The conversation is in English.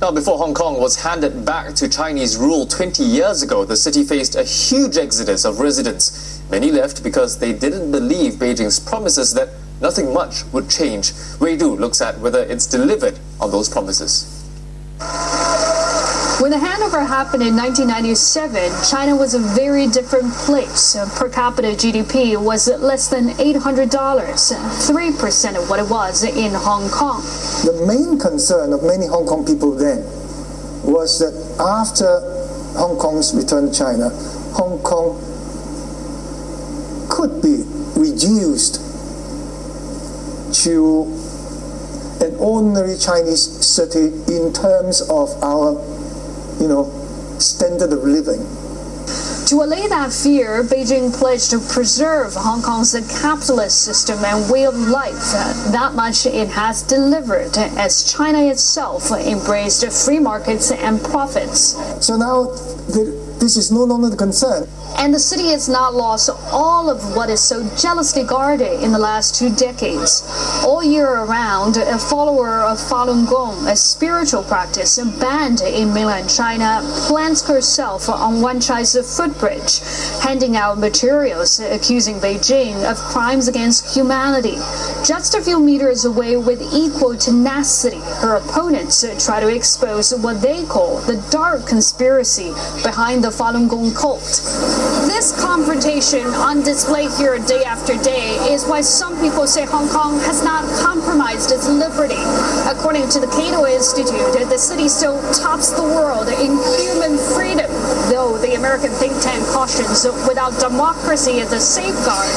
Now, before Hong Kong was handed back to Chinese rule 20 years ago, the city faced a huge exodus of residents. Many left because they didn't believe Beijing's promises that nothing much would change. Wei Du looks at whether it's delivered on those promises. When the handover happened in 1997, China was a very different place. Per capita GDP was less than $800, 3% of what it was in Hong Kong. The main concern of many Hong Kong people then was that after Hong Kong's return to China, Hong Kong could be reduced to an ordinary Chinese city in terms of our you know, standard of living. To allay that fear, Beijing pledged to preserve Hong Kong's capitalist system and way of life. That much it has delivered as China itself embraced free markets and profits. So now the, this is no longer the concern. And the city has not lost all of what is so jealously guarded in the last two decades. All year around, a follower of Falun Gong, a spiritual practice banned in mainland China, plants herself on Wan Chai's footbridge, handing out materials accusing Beijing of crimes against humanity. Just a few meters away with equal tenacity, her opponents try to expose what they call the dark conspiracy behind the Falun Gong cult. This confrontation on display here day after day is why some people say Hong Kong has not compromised its liberty. According to the Cato Institute, the city still tops the world in human freedom, though the American think tank cautions without democracy as a safeguard,